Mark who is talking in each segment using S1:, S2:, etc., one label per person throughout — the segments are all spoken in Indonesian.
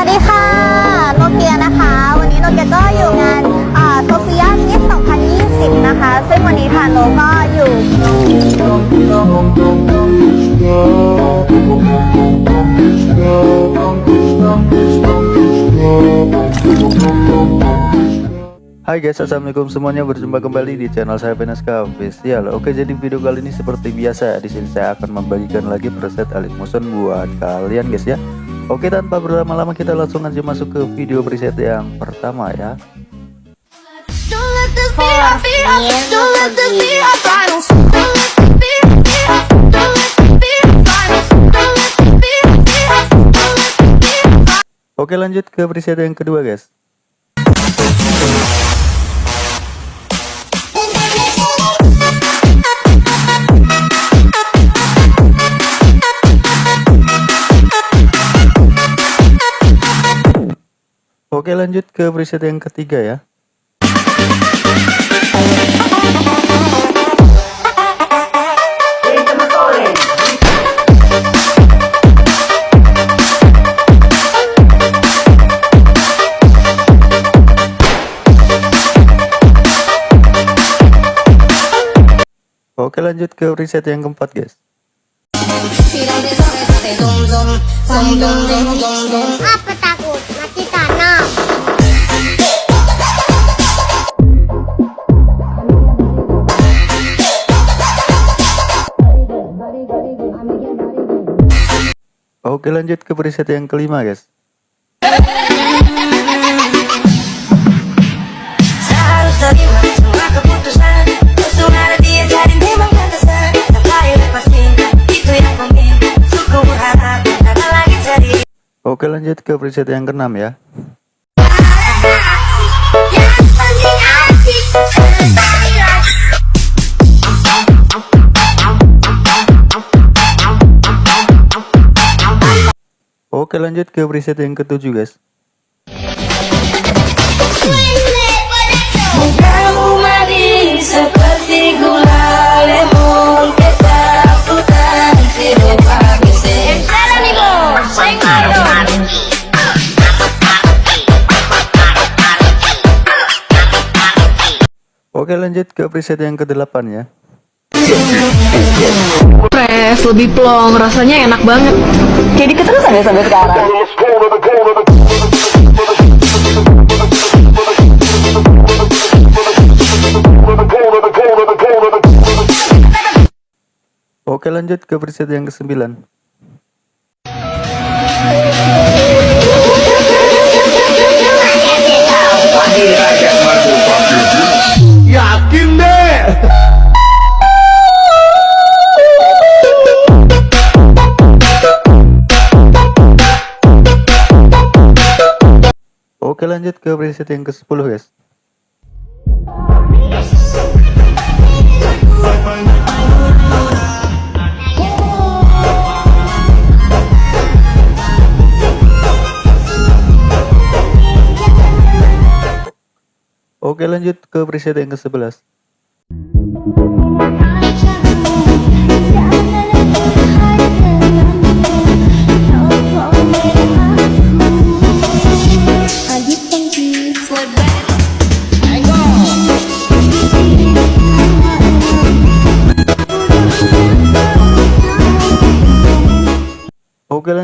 S1: วัสดีค่ะ โนเกียนะคะ วันนี้โนเกียก็อยู่งานโซเฟียมิส2020 นะคะ ซึ่งวันนี้ทางโนก็อยู่
S2: Hai guys, assalamualaikum semuanya. Berjumpa kembali di channel saya Veneska Official. Oke, jadi video kali ini seperti biasa. Di sini saya akan membagikan lagi preset Alik Motion buat kalian guys ya. Oke, tanpa berlama-lama kita langsung aja masuk ke video preset yang pertama ya.
S3: Don't let the fear of fear of
S2: Oke, lanjut ke preset yang ketiga ya. Oke lanjut ke preset yang keempat guys
S1: Apa
S2: Oke lanjut ke preset yang kelima guys. Oke lanjut ke preset yang keenam ya Oke lanjut ke preset yang ketujuh guys. Oke lanjut ke preset yang kedelapan ya
S4: Fresh, lebih plong, rasanya enak banget.
S5: Jadi keterusan ya sampai sekarang.
S2: Oke lanjut ke preset yang
S6: ke-9
S2: Oke lanjut ke preset yang ke-10 guys. Oke lanjut ke preset yang ke-11.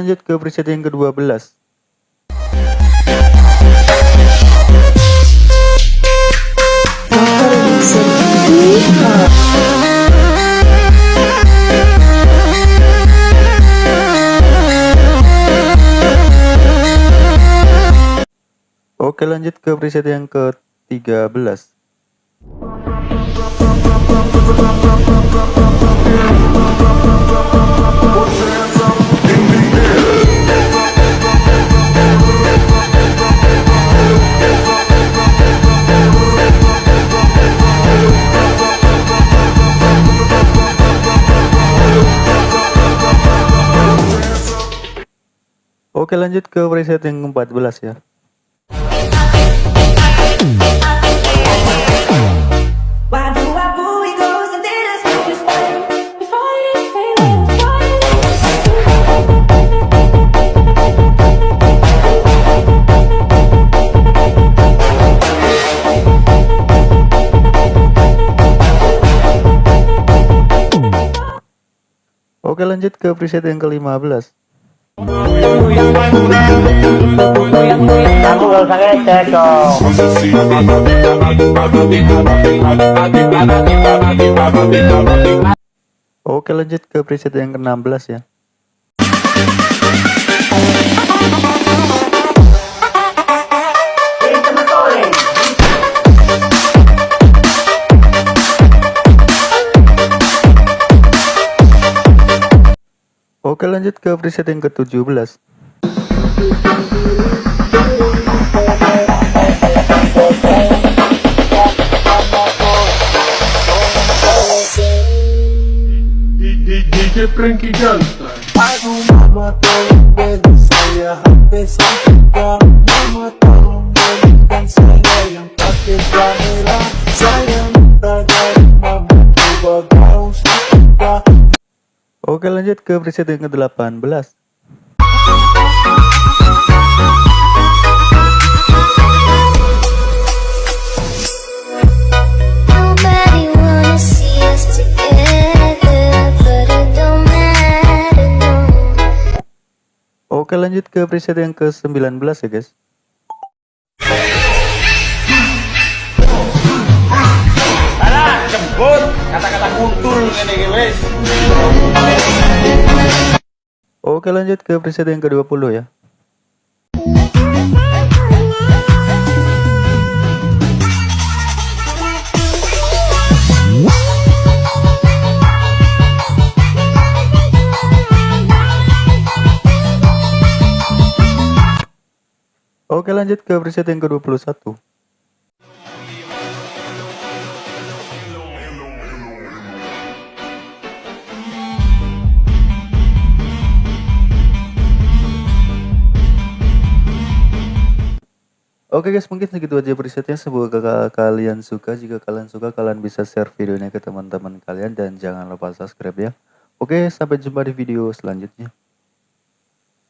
S2: Lanjut ke preset yang ke 12 Oke lanjut ke preset yang ke 13 Oke lanjut ke preset yang ke-14 ya. Oke lanjut ke preset yang ke-15 Oke lanjut ke preset yang ke-16 ya Oke lanjut ke preset yang ke-17
S6: DJ Frankie Johnson.
S2: Oke lanjut ke preset yang ke-18
S3: Nobody wanna see us together, but it don't matter, no.
S2: Oke lanjut ke preset yang ke-19 ya guys Oke lanjut ke preset yang ke-20 ya. Oke lanjut ke preset yang ke-21 Oke guys mungkin segitu aja presetnya. Semoga kalian suka. Jika kalian suka kalian bisa share videonya ke teman-teman kalian. Dan jangan lupa subscribe ya. Oke sampai jumpa di video selanjutnya